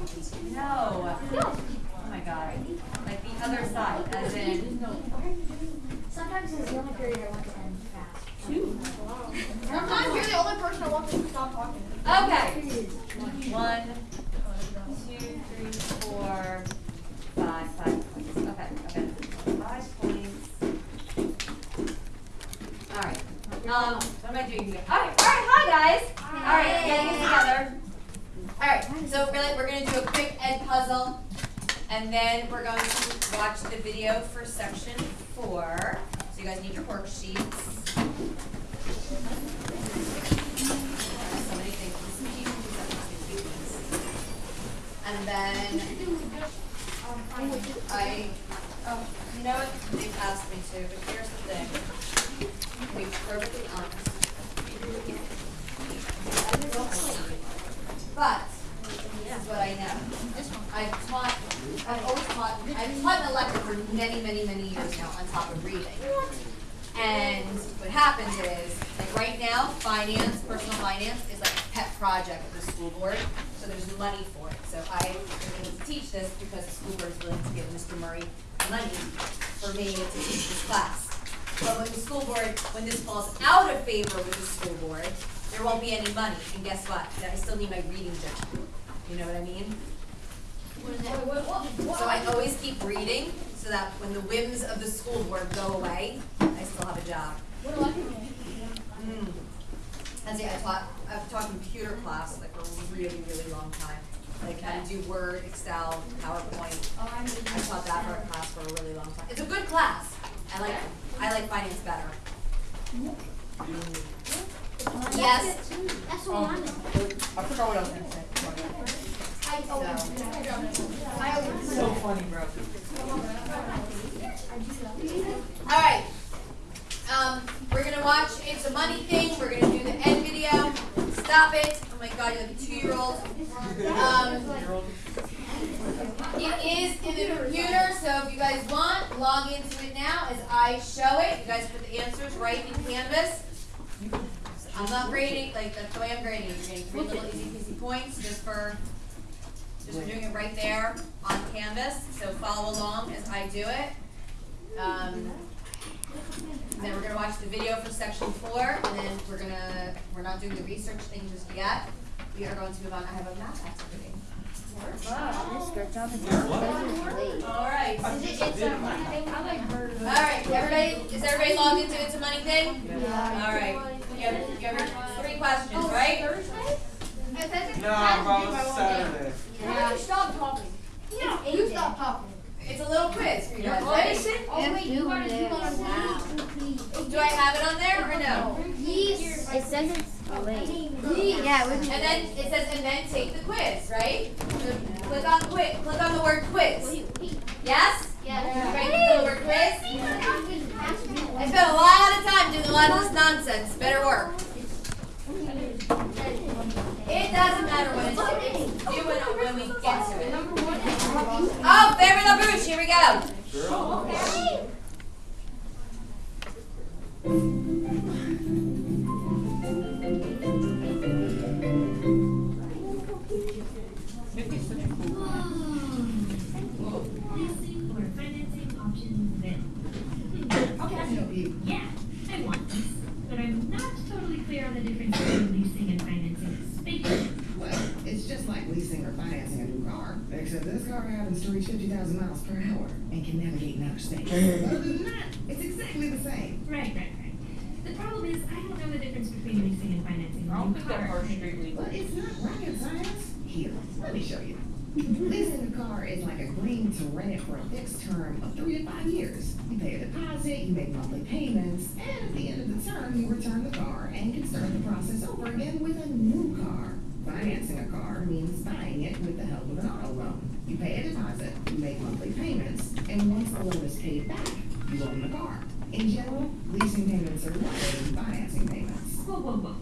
No. Oh my god. Like the other side, as in. Sometimes it's the only period I want to end fast. Sometimes you're the only person I want to stop talking. Okay. One, two, three, four, five, five points. Okay, okay. Five points. Alright. Um, what am I doing here? Alright, alright, hi guys! Alright, getting it together. Alright, so really, we're gonna do a quick Edpuzzle. And then we're going to watch the video for section four. So you guys need your worksheets. And then I, oh, you know what, they've asked me to, but here's the thing. To be perfectly honest. But, this is what I know. I've taught, I've always taught, I've taught an elective for many, many, many years now on top of reading. And what happens is, like right now, finance, personal finance is like a pet project of the school board, so there's money for it. So I am able to teach this because the school board is willing to give Mr. Murray money for me to teach this class. But when the school board, when this falls out of favor with the school board, there won't be any money, and guess what? I still need my reading job. You know what I mean? So I always keep reading, so that when the whims of the school board go away, I still have a job. What do I do? Mm. And see, I taught, I've taught computer class like for a really, really long time. Like how to do Word, Excel, PowerPoint. Oh, I need I taught that for a class for a really long time. It's a good class. I like, I like finance better. Yes. That's what I'm. I forgot what I was gonna say. So, funny, bro. alright. Um, we're gonna watch It's a Money Thing. We're gonna do the end video. Stop it. Oh my god, you're like a two-year-old. Um, It is in the computer, so if you guys want, log into it now as I show it. You guys put the answers right in Canvas. I'm not grading, like, that's the way I'm grading. You're getting three little easy peasy points just for, for doing it right there on Canvas. So follow along as I do it. Um, then we're gonna watch the video for section four, and then we're gonna, we're not doing the research thing just yet. We are going to move on. I have a math activity. Alright. Is it, it's a money thing? I like bird. Alright, everybody, is everybody logged into It's a Money Thing? Yeah. Alright, you have, you have three questions, right? Thursday? It says it's No, time to do it's by one Saturday. Yeah. You stop talking. Yeah. You stop talking. It's a little quiz for you guys, ready? Oh, wait, you gotta do it on Do I have it on there or no? Yes. It says it's oh, late. Yeah, it And then it says, and then take the quiz, right? So click on quiz, click on the word quiz. Yes? Yeah. Ready to do the word quiz? I spent a lot of time doing a lot of this nonsense, better work. It doesn't matter what it's, it's do when we get to it. Oh, Favorite LaBouche, here we go. Girl. Leasing or space. Other than that, it's exactly the same. Right, right, right. The problem is, I don't know the difference between leasing and financing I a don't think that car. part's straight legal. But it's not rocket science. Here, let me show you. Leasing a car is like agreeing to rent it for a fixed term of three to five years. You pay a deposit, you make monthly payments, and at the end of the term, you return the car and can start the process over again with a new car. Financing a car means buying it with the help of an auto loan. You pay a deposit, you make monthly payments, and once the loan is paid back, you own the car. In general, leasing payments are lower than financing payments. Whoa, whoa, whoa.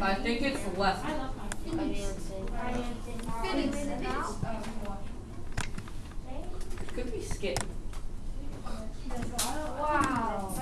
I think it's left. Could be skip. Wow.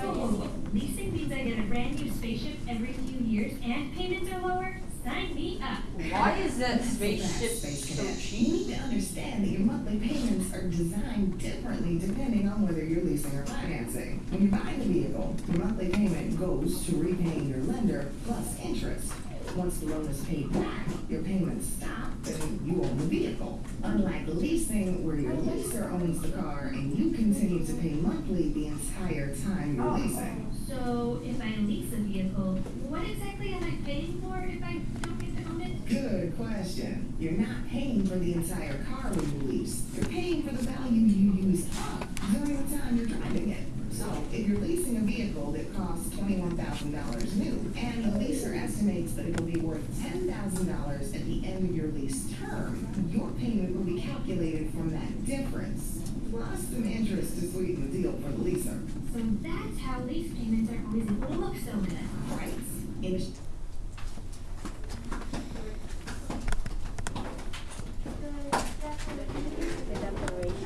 Leasing means I get a brand new spaceship every few years and payments are lower? Sign me up. Why is that spaceship Space so cheap? You need to understand that your monthly payments are designed differently depending on whether you're leasing or financing. When you buy the vehicle, your monthly payment goes to repaying your lender plus interest. Once the loan is paid back, your payments stop and you own the vehicle. Unlike leasing, where your leaser owns the car and you continue to pay monthly the entire time you're leasing. Oh, so if I lease a vehicle, what exactly am I paying for if I don't Good question. You're not paying for the entire car when you lease. You're paying for the value you use up during the time you're driving it. So if you're leasing a vehicle that costs twenty-one thousand dollars new, and the leaser estimates that it will be worth ten thousand dollars at the end of your lease term, your payment will be calculated from that difference, plus some interest to sweeten the deal for the leaser. So that's how lease payments are always look so good. Right. In a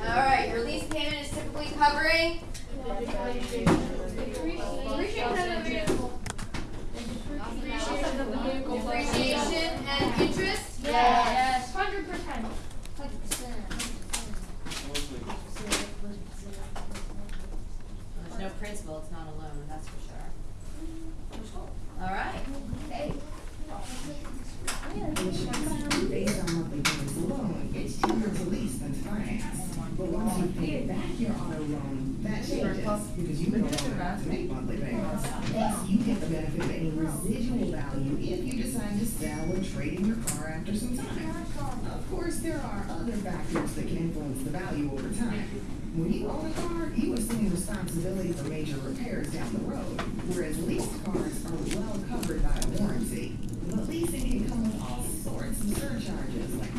Alright, your lease payment is typically covering Appreciate that vehicle. depreciation and interest? Yes. Hundred percent. There's no principal, it's not alone, that's for sure. Alright, okay. It's cheaper to lease than to finance. But once you pay back your auto loan, that changes, because you longer have to make monthly payments. Plus, you get the benefit of any residual value if you decide to sell or trade in your car after some time. Of course, there are other factors that can influence the value over time. When you own a car, you assume responsibility for major repairs down the road, whereas leased cars are well covered by a warranty. But leasing can come with all sorts of surcharges like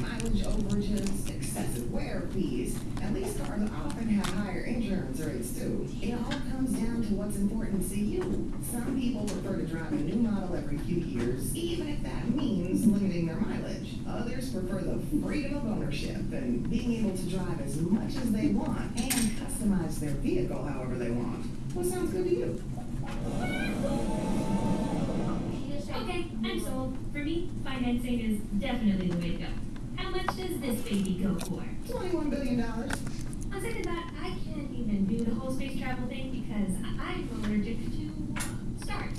overages, excessive wear fees, and leased cars often have higher insurance rates too. It all comes down to what's important to you. Some people prefer to drive a new model every few years, even if that means limiting their mileage. Others prefer the freedom of ownership and being able to drive as much as they want and customize their vehicle however they want. What sounds good to you? Okay, I'm sold. For me, financing is definitely the way to go. How much does this baby go for? Twenty-one billion dollars. On second thought, I can't even do the whole space travel thing because I- I'm allergic to stars.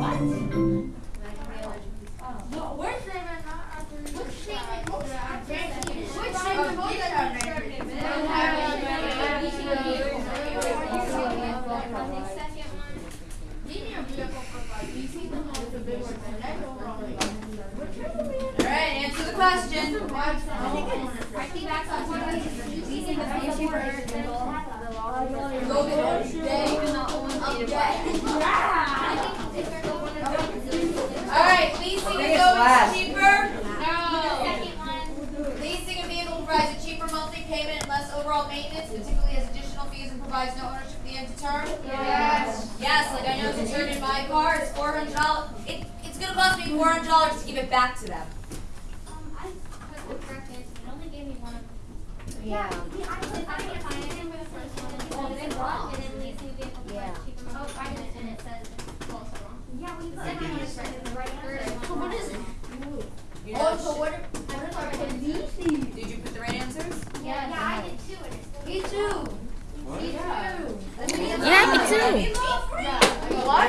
What? uh, stars. Which statement not after? Which statement? Which statement? Alright, answer the question. I think that's on leasing the vehicle Go get it. Day. Alright, leasing think is it's cheaper. One. Leasing a vehicle provides a cheaper monthly payment and less overall maintenance, particularly has additional fees and provides no ownership at the end of term. Yes. Yes, like I know to turn in my car, it's four hundred dollars. It, it's gonna cost me four hundred dollars to give it back to them. Um, I put the correct answer, it only gave me one of. Yeah. Yeah, I put, I get financing for the first one, and Oh, then it's it's wrong. and then leasing a vehicle for Yeah. like cheaper monthly Oh, I payment, did. and it says it's also wrong. Yeah, well, you put Second everyone is is right, the right answer. is So wrong. what is it? You Oh, know, so what? I put the right did you put the right answers? Yeah, yeah, I did too, and it's still. Me too. Me too. Yeah, me too. What?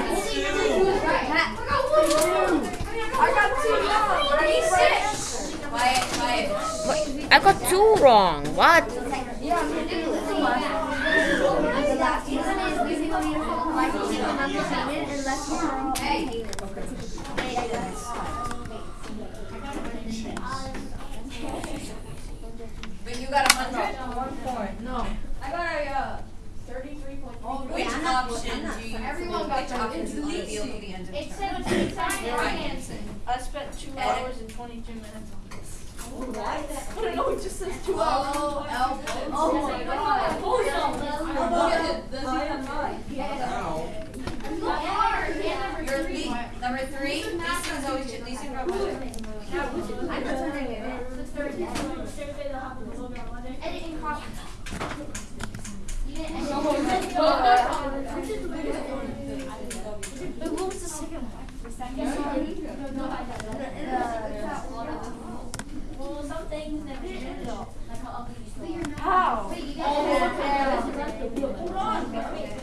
I got two wrong. Thirty-six. Quiet, quiet. What? I wrong. What? But you got a hundred? One point. No. I got a, uh, thirty-three point three. Which option do you, Everyone got which that. option It's do you want to be able the end of It term? said, it said. I spent two hours and twenty-two minutes on this. What? I don't know, it just says two hours. Oh, oh, Oh my god. You're le- number three, leasing's always, ch- leasing for budget. Editing. You didn't edit. But what was the second one?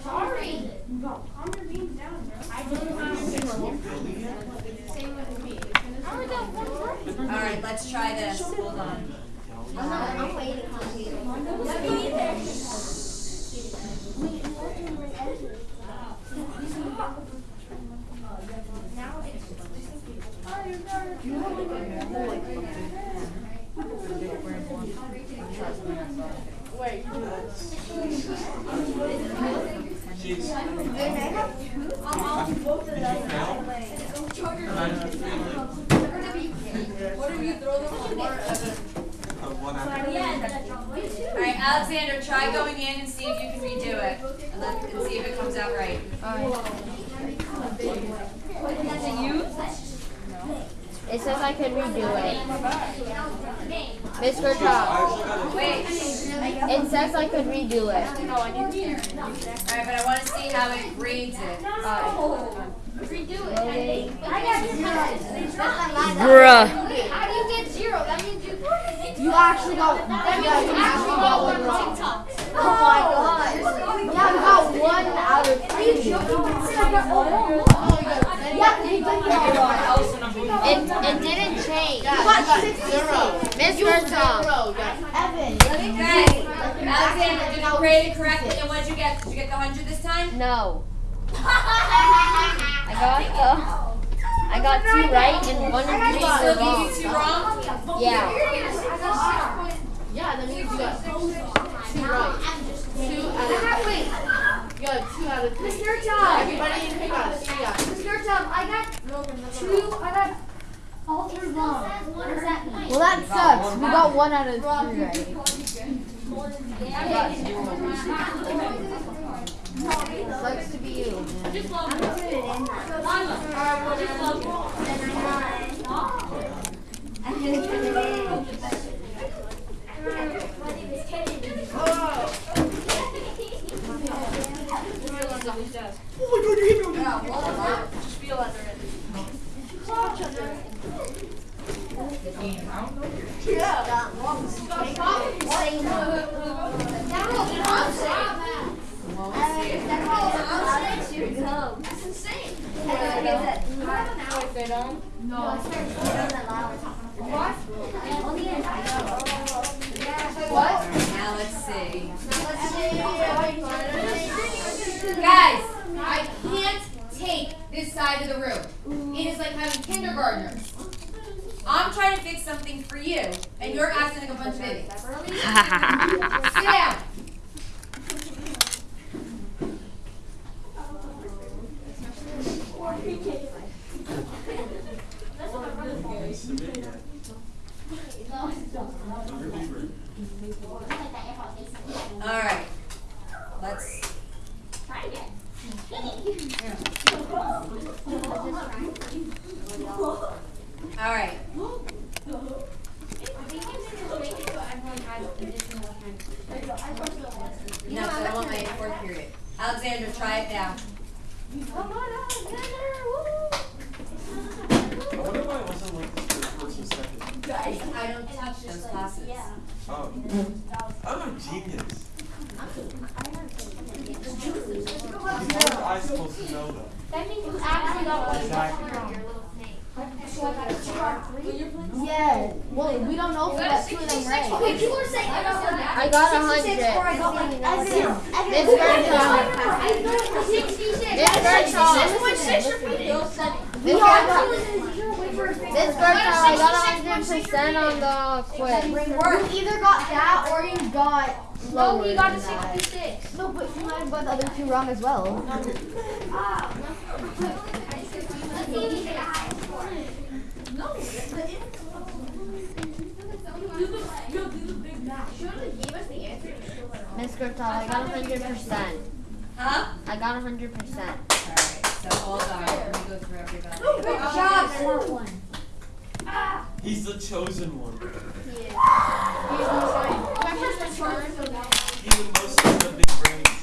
Sorry. Calm your beans down, bro. I don't know. Same with me. I only got one word. All right, let's try this. Hold on. I'm waiting on you. What if you throw them on more All right, Alexander, try going in and see if you can redo it, and, let, and see if it comes out right. It says I can redo it. Mr. Top. Wait. It says I could redo it. All right, but I want to see how it grades it. Bruh. How do you get zero? That means you. You actually got, That means yeah, you you actually actually got got one one wrong. wrong. Oh my god. Yeah, you got one out of three. Yeah, you did get wrong. It, it didn't change. You got six zero. Mr. Tom. Evan. Okay, Alexander, did you grade it correctly, and what did you get? Did you get the hundred this time? No. I got the. I got two right and one and three Still were wrong. give you two wrong? Yeah. Yeah, that means you got two right. Two out of three. You got two out of three. Mr. Tom. Everybody in here got three out. Mr. Tom, I got two, I got all three wrong. What does that mean? Well, that sucks. We got one out of three right. Sucks to be you. man. I'm gonna put it in. My name is Kennedy. That's insane. Now let's see. Guys, I can't take this side of the room. It is like having kindergartners. I'm trying to fix something for you, and you're acting like a bunch of idiots. Sit down. All right. Let's. All right. No, 'cause I don't want my fourth period. Alexander, try it now. Come on. Woo! I wonder why it wasn't like the first person second. I don't touch those classes. Oh. I'm a genius. How am I supposed to know that? That means you actually got one Exactly. wrong. Your little snake. Yeah. Well, we don't know if we two of them right. Okay, people are saying I got I got a hundred. I got like This Bertram. Sixty-six. This Bertram. Six point six repeated. This Bertram. I got a hundred percent on the quiz. You either got that or you got lower No, he got a sixty-six. No, but you might have got the other two wrong as well. Miss Gertal, I got a hundred percent. Huh? I got a hundred percent. All right. So hold on. Let me go through everybody. Oh, good oh, job, smart one. He's the chosen one. My first return. He's the most of the big brains.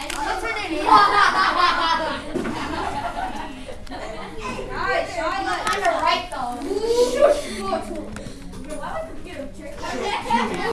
And what's her name? like the